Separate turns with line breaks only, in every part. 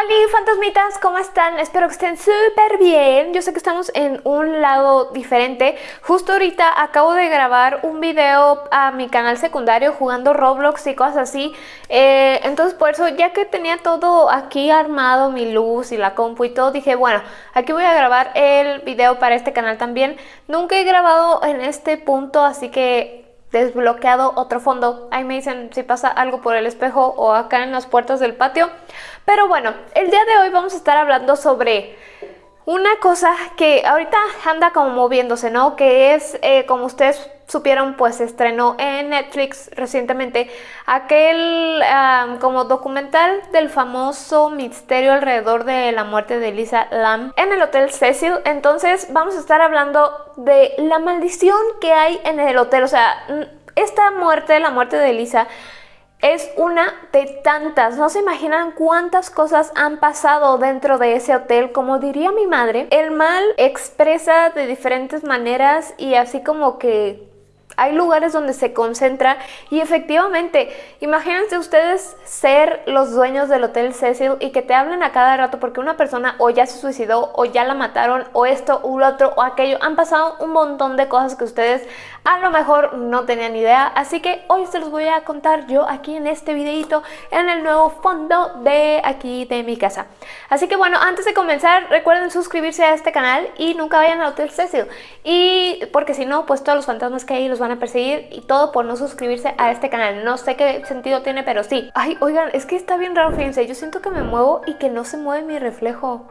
Hola fantasmitas, ¿cómo están? Espero que estén súper bien. Yo sé que estamos en un lado diferente. Justo ahorita acabo de grabar un video a mi canal secundario jugando Roblox y cosas así. Eh, entonces por eso, ya que tenía todo aquí armado, mi luz y la compu y todo, dije, bueno, aquí voy a grabar el video para este canal también. Nunca he grabado en este punto, así que desbloqueado otro fondo. Ahí me dicen si pasa algo por el espejo o acá en las puertas del patio. Pero bueno, el día de hoy vamos a estar hablando sobre una cosa que ahorita anda como moviéndose, ¿no? Que es, eh, como ustedes supieron, pues estrenó en Netflix recientemente aquel como documental del famoso misterio alrededor de la muerte de Lisa Lam en el Hotel Cecil. Entonces vamos a estar hablando de la maldición que hay en el hotel. O sea, esta muerte, la muerte de Lisa es una de tantas. No se imaginan cuántas cosas han pasado dentro de ese hotel. Como diría mi madre, el mal expresa de diferentes maneras y así como que hay lugares donde se concentra y efectivamente, imagínense ustedes ser los dueños del Hotel Cecil y que te hablen a cada rato porque una persona o ya se suicidó o ya la mataron o esto o lo otro o aquello. Han pasado un montón de cosas que ustedes a lo mejor no tenían idea. Así que hoy se los voy a contar yo aquí en este videito en el nuevo fondo de aquí de mi casa. Así que bueno, antes de comenzar recuerden suscribirse a este canal y nunca vayan al Hotel Cecil. Y porque si no, pues todos los fantasmas que hay los van a perseguir y todo por no suscribirse a este canal. No sé qué sentido tiene, pero sí. Ay, oigan, es que está bien raro, fíjense. Yo siento que me muevo y que no se mueve mi reflejo.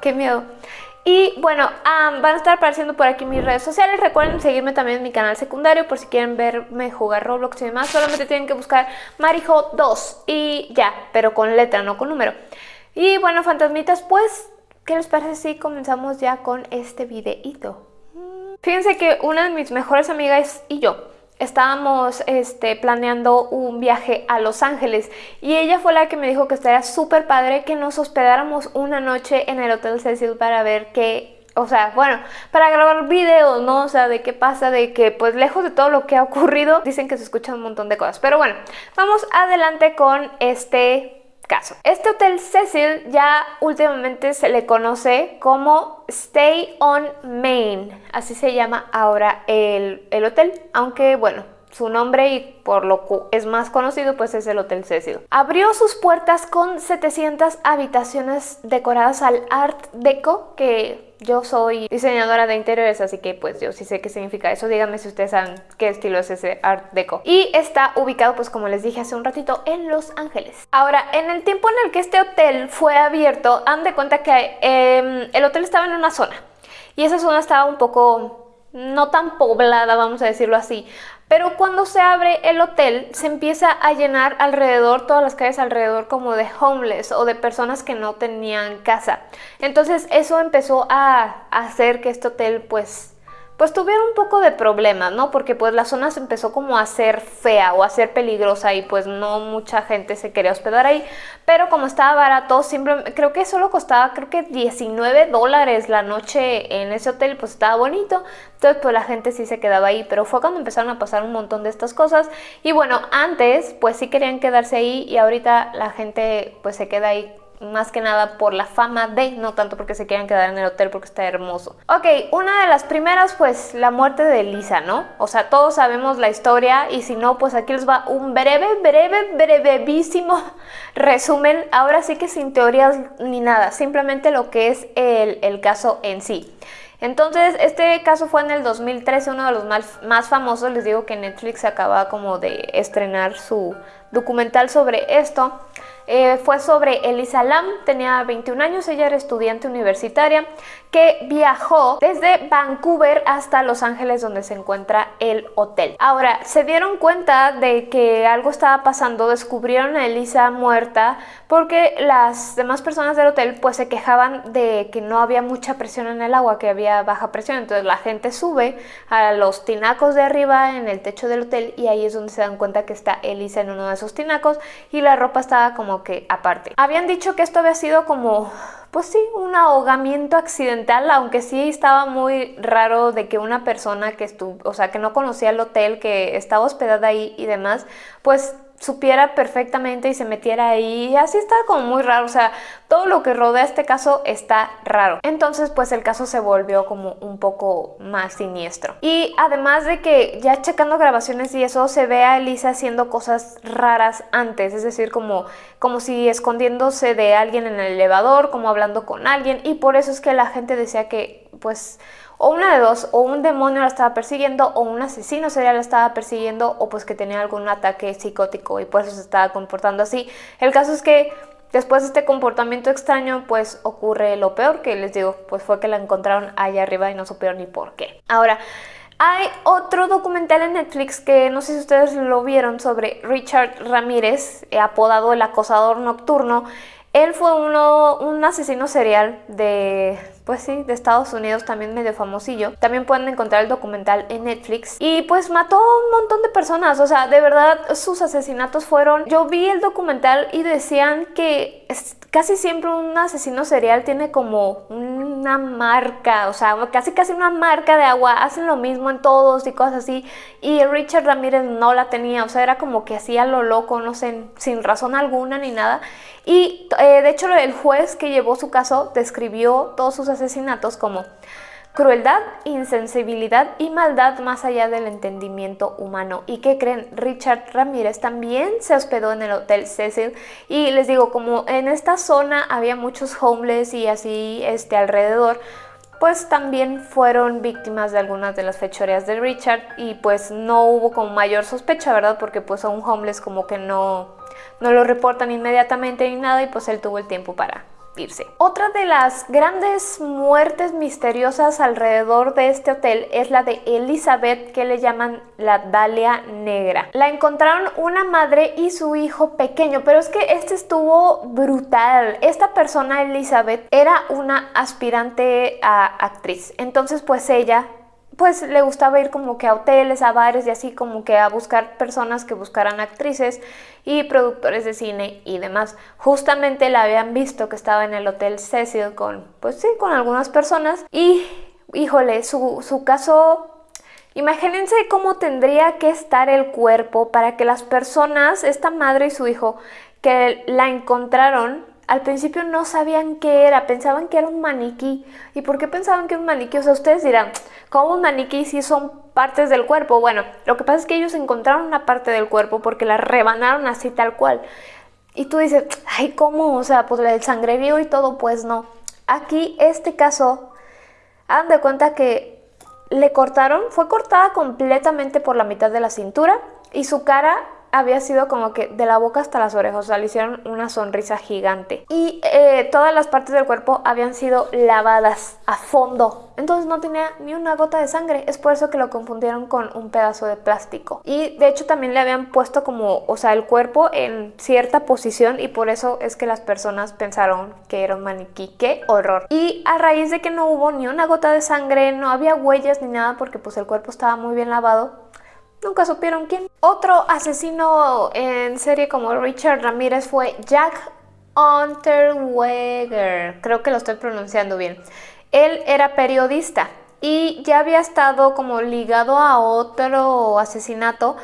Qué miedo. Y bueno, van a estar apareciendo por aquí mis redes sociales. Recuerden seguirme también en mi canal secundario por si quieren verme jugar Roblox y demás. Solamente tienen que buscar Marijo2 y ya, pero con letra, no con número. Y bueno, fantasmitas, pues, ¿qué les parece si comenzamos ya con este videito? Fíjense que una de mis mejores amigas y yo estábamos este, planeando un viaje a Los Ángeles y ella fue la que me dijo que estaría súper padre que nos hospedáramos una noche en el Hotel Cecil para ver qué o sea, bueno, para grabar videos, ¿no? O sea, de qué pasa, de que pues lejos de todo lo que ha ocurrido, dicen que se escuchan un montón de cosas. Pero bueno, vamos adelante con este caso. Este hotel Cecil ya últimamente se le conoce como Stay on Main, así se llama ahora el, el hotel, aunque bueno, su nombre y por lo que es más conocido pues es el Hotel Cecil. Abrió sus puertas con 700 habitaciones decoradas al Art Deco que yo soy diseñadora de interiores, así que pues yo sí sé qué significa eso. Díganme si ustedes saben qué estilo es ese Art Deco. Y está ubicado, pues como les dije hace un ratito, en Los Ángeles. Ahora, en el tiempo en el que este hotel fue abierto, han de cuenta que em, el hotel estaba en una zona. Y esa zona estaba un poco no tan poblada, vamos a decirlo así. Pero cuando se abre el hotel, se empieza a llenar alrededor, todas las calles alrededor como de homeless o de personas que no tenían casa. Entonces eso empezó a hacer que este hotel pues pues tuvieron un poco de problemas, ¿no? Porque pues la zona se empezó como a ser fea o a ser peligrosa y pues no mucha gente se quería hospedar ahí. Pero como estaba barato, siempre, creo que solo costaba creo que 19 dólares la noche en ese hotel, pues estaba bonito. Entonces pues la gente sí se quedaba ahí, pero fue cuando empezaron a pasar un montón de estas cosas. Y bueno, antes pues sí querían quedarse ahí y ahorita la gente pues se queda ahí más que nada por la fama de, no tanto porque se quieran quedar en el hotel porque está hermoso. Ok, una de las primeras pues la muerte de Lisa, ¿no? O sea, todos sabemos la historia y si no pues aquí les va un breve, breve, brevísimo resumen, ahora sí que sin teorías ni nada, simplemente lo que es el, el caso en sí. Entonces, este caso fue en el 2013, uno de los más, famosos, les digo que Netflix acaba como de estrenar su documental sobre esto. Eh, fue sobre Elisa Lam, tenía 21 años, ella era estudiante universitaria que viajó desde Vancouver hasta Los Ángeles donde se encuentra el hotel. Ahora, se dieron cuenta de que algo estaba pasando, descubrieron a Elisa muerta porque las demás personas del hotel pues se quejaban de que no había mucha presión en el agua, que había baja presión, entonces la gente sube a los tinacos de arriba en el techo del hotel y ahí es donde se dan cuenta que está Elisa en uno de esos tinacos y la ropa estaba como que aparte. Habían dicho que esto había sido como pues sí, un ahogamiento accidental, aunque sí estaba muy raro de que una persona que estuvo, o sea, que no conocía el hotel, que estaba hospedada ahí y demás, pues supiera perfectamente y se metiera ahí. Así está como muy raro, o sea, todo lo que rodea este caso está raro. Entonces, pues el caso se volvió como un poco más siniestro. Y además de que ya checando grabaciones y eso, se ve a Elisa haciendo cosas raras antes, es decir, como, como si escondiéndose de alguien en el elevador, como hablando con alguien, y por eso es que la gente decía que, pues, o una de dos, o un demonio la estaba persiguiendo, o un asesino serial la estaba persiguiendo, o pues que tenía algún ataque psicótico y por eso se estaba comportando así. El caso es que después de este comportamiento extraño, pues ocurre lo peor, que les digo, pues fue que la encontraron allá arriba y no supieron ni por qué. Ahora, hay otro documental en Netflix que no sé si ustedes lo vieron sobre Richard Ramírez, apodado el acosador nocturno. Él fue uno, un asesino serial de pues sí, de Estados Unidos, también medio famosillo. También pueden encontrar el documental en Netflix. Y pues mató a un montón de personas, o sea, de verdad sus asesinatos fueron... Yo vi el documental y decían que casi siempre un asesino serial tiene como una marca, o sea, casi casi una marca de agua, hacen lo mismo en todos y cosas así. Y Richard Ramírez no la tenía, o sea, era como que hacía lo loco, no sé, sin razón alguna ni nada. Y eh, de hecho el juez que llevó su caso describió todos sus asesinatos como crueldad, insensibilidad y maldad más allá del entendimiento humano. ¿Y qué creen? Richard Ramírez también se hospedó en el Hotel Cecil y les digo, como en esta zona había muchos homeless y así este, alrededor, pues también fueron víctimas de algunas de las fechorías de Richard y pues no hubo como mayor sospecha, ¿verdad? Porque pues a un homeless como que no, no lo reportan inmediatamente ni nada y pues él tuvo el tiempo para otra de las grandes muertes misteriosas alrededor de este hotel es la de Elizabeth que le llaman la Dalia Negra. La encontraron una madre y su hijo pequeño, pero es que este estuvo brutal. Esta persona, Elizabeth, era una aspirante a actriz. Entonces pues ella pues le gustaba ir como que a hoteles, a bares y así como que a buscar personas que buscaran actrices y productores de cine y demás. Justamente la habían visto que estaba en el Hotel Cecil con, pues sí, con algunas personas y, híjole, su, su caso Imagínense cómo tendría que estar el cuerpo para que las personas, esta madre y su hijo, que la encontraron, al principio no sabían qué era, pensaban que era un maniquí. ¿Y por qué pensaban que era un maniquí? O sea, ustedes dirán, ¿cómo un maniquí si son partes del cuerpo? Bueno, lo que pasa es que ellos encontraron una parte del cuerpo porque la rebanaron así tal cual. Y tú dices, ay, ¿cómo? O sea, pues el sangrerío y todo, pues no. Aquí, este caso, hagan de cuenta que le cortaron, fue cortada completamente por la mitad de la cintura y su cara había sido como que de la boca hasta las orejas, o sea, le hicieron una sonrisa gigante. Y eh, todas las partes del cuerpo habían sido lavadas a fondo, entonces no tenía ni una gota de sangre, es por eso que lo confundieron con un pedazo de plástico. Y de hecho también le habían puesto como, o sea, el cuerpo en cierta posición y por eso es que las personas pensaron que era un maniquí. ¡Qué horror! Y a raíz de que no hubo ni una gota de sangre, no había huellas ni nada porque pues el cuerpo estaba muy bien lavado, Nunca supieron quién. Otro asesino en serie como Richard Ramírez fue Jack Unterweger. Creo que lo estoy pronunciando bien. Él era periodista y ya había estado como ligado a otro asesinato,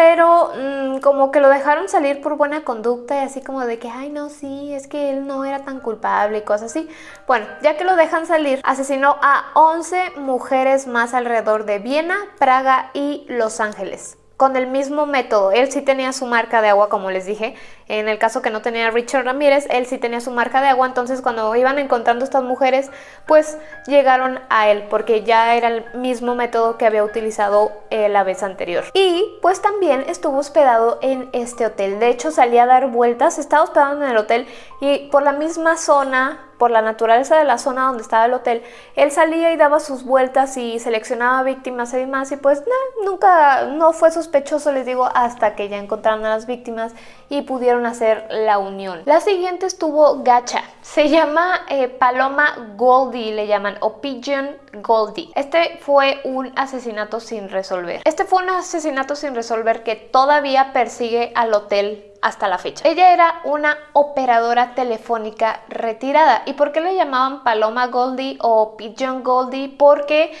pero mm, como que lo dejaron salir por buena conducta y así como de que, ay no, sí, es que él no era tan culpable y cosas así. Bueno, ya que lo dejan salir, asesinó a 11 mujeres más alrededor de Viena, Praga y Los Ángeles con el mismo método. Él sí tenía su marca de agua, como les dije. En el caso que no tenía Richard Ramírez, él sí tenía su marca de agua. Entonces cuando iban encontrando estas mujeres, pues llegaron a él, porque ya era el mismo método que había utilizado eh, la vez anterior. Y pues también estuvo hospedado en este hotel. De hecho salía a dar vueltas, estaba hospedado en el hotel y por la misma zona por la naturaleza de la zona donde estaba el hotel, él salía y daba sus vueltas y seleccionaba víctimas y demás y pues nunca, no fue sospechoso, les digo, hasta que ya encontraron a las víctimas y pudieron hacer la unión. La siguiente estuvo Gacha, se llama eh, Paloma Goldie, le llaman, o Pigeon Goldie. Este fue un asesinato sin resolver. Este fue un asesinato sin resolver que todavía persigue al hotel hasta la fecha. Ella era una operadora telefónica retirada. ¿Y por qué le llamaban Paloma Goldie o Pigeon Goldie? Porque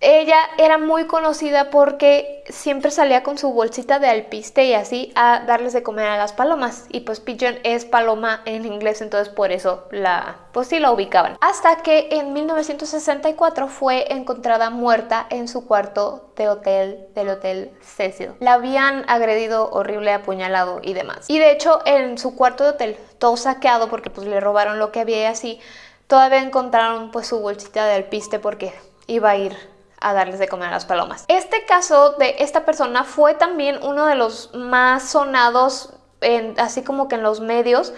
ella era muy conocida porque siempre salía con su bolsita de alpiste y así a darles de comer a las palomas. Y pues pigeon es paloma en inglés, entonces por eso la, pues sí la ubicaban. Hasta que en 1964 fue encontrada muerta en su cuarto de hotel del Hotel Cecil. La habían agredido horrible, apuñalado y demás. Y de hecho en su cuarto de hotel, todo saqueado porque pues le robaron lo que había y así, todavía encontraron pues su bolsita de alpiste porque iba a ir a darles de comer a las palomas. Este caso de esta persona fue también uno de los más sonados, en, así como que en los medios,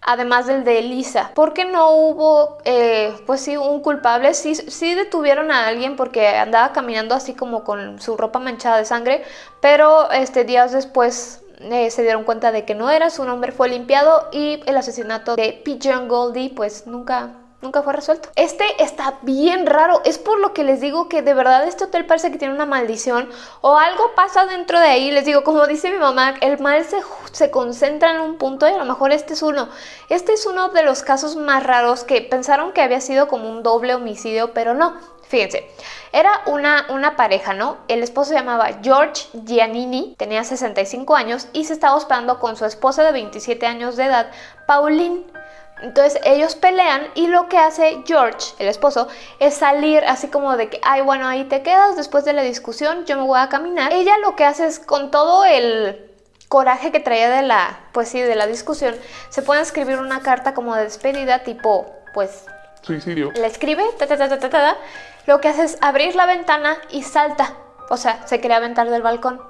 además del de Elisa. Porque no hubo, eh, pues sí, un culpable. Sí, sí detuvieron a alguien porque andaba caminando así como con su ropa manchada de sangre, pero este, días después eh, se dieron cuenta de que no era, su nombre fue limpiado y el asesinato de Pigeon Goldie pues nunca nunca fue resuelto. Este está bien raro, es por lo que les digo que de verdad este hotel parece que tiene una maldición o algo pasa dentro de ahí. Les digo, como dice mi mamá, el mal se, se concentra en un punto y a lo mejor este es uno. Este es uno de los casos más raros que pensaron que había sido como un doble homicidio, pero no. Fíjense, era una, una pareja, ¿no? El esposo se llamaba George Giannini, tenía 65 años y se estaba hospedando con su esposa de 27 años de edad, Pauline. Entonces ellos pelean y lo que hace George, el esposo, es salir así como de que, ay, bueno, ahí te quedas después de la discusión, yo me voy a caminar. Ella lo que hace es con todo el coraje que traía de la, pues sí, de la discusión, se puede escribir una carta como de despedida tipo, pues...
Suicidio.
La escribe, ta, ta, ta, ta, ta, ta, lo que hace es abrir la ventana y salta. O sea, se quería aventar del balcón.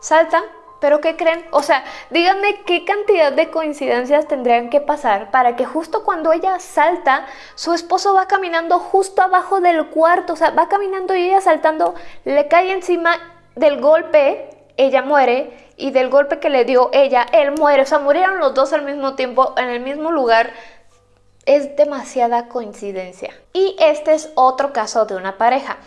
Salta, pero ¿qué creen? O sea, díganme qué cantidad de coincidencias tendrían que pasar para que justo cuando ella salta, su esposo va caminando justo abajo del cuarto, o sea, va caminando y ella saltando, le cae encima del golpe, ella muere, y del golpe que le dio ella, él muere, o sea, murieron los dos al mismo tiempo, en el mismo lugar, es demasiada coincidencia. Y este es otro caso de una pareja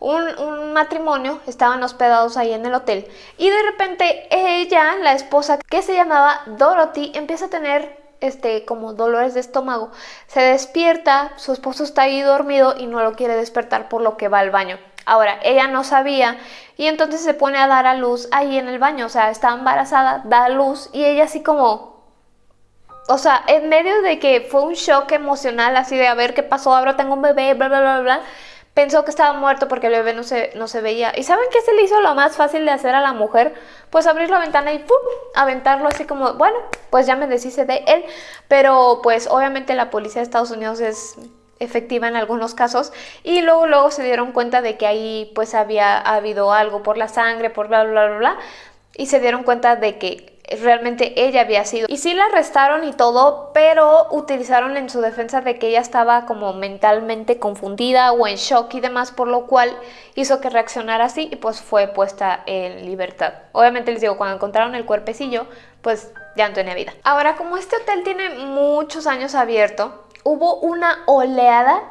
un, matrimonio, estaban hospedados ahí en el hotel y de repente ella, la esposa que se llamaba Dorothy, empieza a tener este, como dolores de estómago. Se despierta, su esposo está ahí dormido y no lo quiere despertar por lo que va al baño. Ahora, ella no sabía y entonces se pone a dar a luz ahí en el baño, o sea, está embarazada, da a luz y ella así como... O sea, en medio de que fue un shock emocional así de a ver qué pasó, ahora tengo un bebé, bla, bla, bla, bla pensó que estaba muerto porque el bebé no se, no se veía. ¿Y saben qué se le hizo lo más fácil de hacer a la mujer? Pues abrir la ventana y ¡pum! aventarlo así como, bueno, pues ya me deshice de él. Pero pues obviamente la policía de Estados Unidos es efectiva en algunos casos y luego luego se dieron cuenta de que ahí pues había habido algo por la sangre, por bla bla bla bla y se dieron cuenta de que realmente ella había sido. Y sí la arrestaron y todo, pero utilizaron en su defensa de que ella estaba como mentalmente confundida o en shock y demás, por lo cual hizo que reaccionara así y pues fue puesta en libertad. Obviamente les digo, cuando encontraron el cuerpecillo, pues ya no tenía vida. Ahora, como este hotel tiene muchos años abierto, hubo una oleada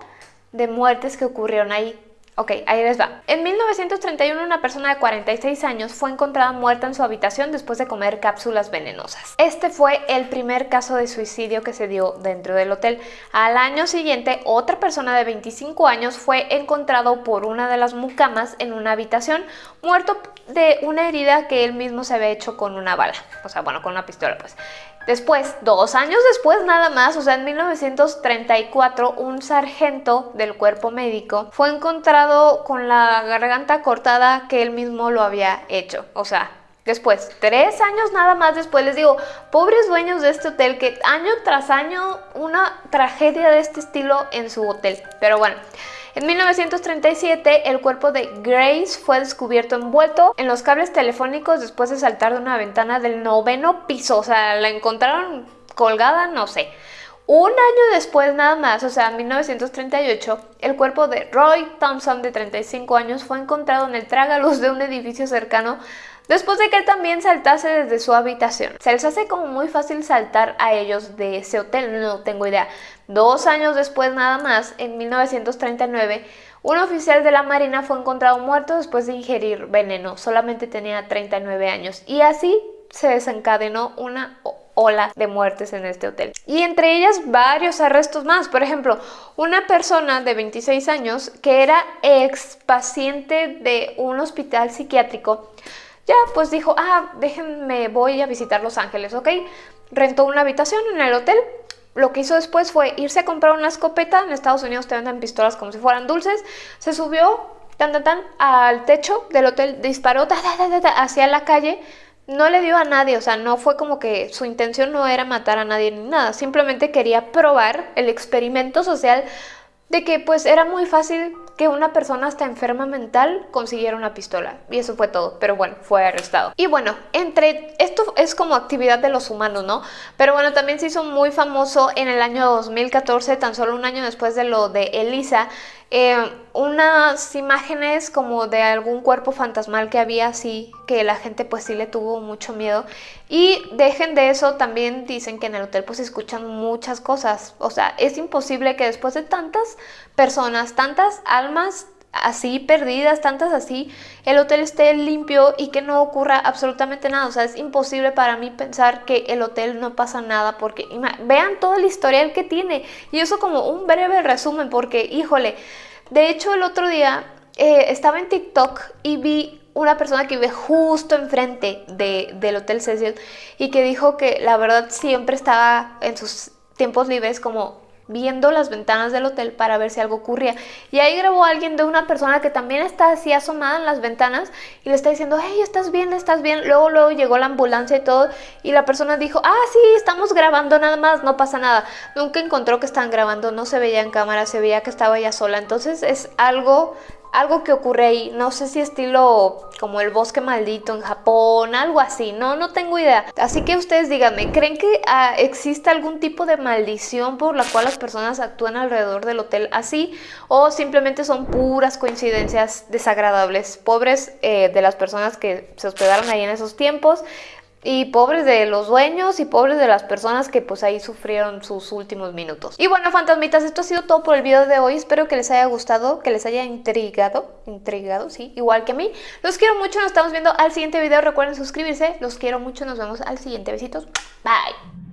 de muertes que ocurrieron ahí Ok, ahí les va. En 1931 una persona de 46 años fue encontrada muerta en su habitación después de comer cápsulas venenosas. Este fue el primer caso de suicidio que se dio dentro del hotel. Al año siguiente, otra persona de 25 años fue encontrado por una de las mucamas en una habitación, muerto de una herida que él mismo se había hecho con una bala. O sea, bueno, con una pistola pues. Después, dos años después nada más, o sea, en 1934, un sargento del cuerpo médico fue encontrado con la garganta cortada que él mismo lo había hecho. O sea, después, tres años nada más después, les digo, pobres dueños de este hotel, que año tras año una tragedia de este estilo en su hotel. Pero bueno, en 1937, el cuerpo de Grace fue descubierto envuelto en los cables telefónicos después de saltar de una ventana del noveno piso. O sea, la encontraron colgada, no sé. Un año después nada más, o sea, en 1938, el cuerpo de Roy Thompson, de 35 años, fue encontrado en el trágaluz de un edificio cercano después de que él también saltase desde su habitación. Se les hace como muy fácil saltar a ellos de ese hotel, no tengo idea. Dos años después nada más, en 1939, un oficial de la Marina fue encontrado muerto después de ingerir veneno, solamente tenía 39 años y así se desencadenó una ola de muertes en este hotel. Y entre ellas varios arrestos más. Por ejemplo, una persona de 26 años que era ex paciente de un hospital psiquiátrico, ya pues dijo, ah, déjenme, voy a visitar Los Ángeles, ¿ok? Rentó una habitación en el hotel, lo que hizo después fue irse a comprar una escopeta. En Estados Unidos te venden pistolas como si fueran dulces. Se subió tan, tan, tan, al techo del hotel, disparó hacia la calle. No le dio a nadie, o sea, no fue como que su intención no era matar a nadie ni nada. Simplemente quería probar el experimento social de que pues era muy fácil que una persona hasta enferma mental consiguiera una pistola. Y eso fue todo, pero bueno, fue arrestado. Y bueno, entre esto es como actividad de los humanos, ¿no? Pero bueno, también se hizo muy famoso en el año 2014, tan solo un año después de lo de Elisa, eh, unas imágenes como de algún cuerpo fantasmal que había así, que la gente pues sí le tuvo mucho miedo. Y dejen de eso, también dicen que en el hotel pues escuchan muchas cosas. O sea, es imposible que después de tantas personas, tantas almas así perdidas, tantas así, el hotel esté limpio y que no ocurra absolutamente nada. O sea, es imposible para mí pensar que el hotel no pasa nada porque vean todo el historial que tiene. Y eso como un breve resumen porque, híjole, de hecho el otro día eh, estaba en TikTok y vi una persona que vive justo enfrente de, del Hotel Cecil y que dijo que la verdad siempre estaba en sus tiempos libres como viendo las ventanas del hotel para ver si algo ocurría. Y ahí grabó alguien de una persona que también está así asomada en las ventanas y le está diciendo, hey, ¿estás bien? ¿Estás bien? Luego, luego llegó la ambulancia y todo y la persona dijo, ah, sí, estamos grabando nada más, no pasa nada. Nunca encontró que estaban grabando, no se veía en cámara, se veía que estaba ella sola. Entonces es algo algo que ocurre ahí, no sé si estilo como el bosque maldito en Japón, algo así, no, no tengo idea. Así que ustedes díganme, ¿creen que ah, existe algún tipo de maldición por la cual las personas actúan alrededor del hotel así? ¿O simplemente son puras coincidencias desagradables? Pobres eh, de las personas que se hospedaron ahí en esos tiempos, y pobres de los dueños y pobres de las personas que pues ahí sufrieron sus últimos minutos. Y bueno, fantasmitas, esto ha sido todo por el video de hoy. Espero que les haya gustado, que les haya intrigado, intrigado, sí, igual que a mí. Los quiero mucho, nos estamos viendo al siguiente video. Recuerden suscribirse, los quiero mucho, nos vemos al siguiente. Besitos, bye.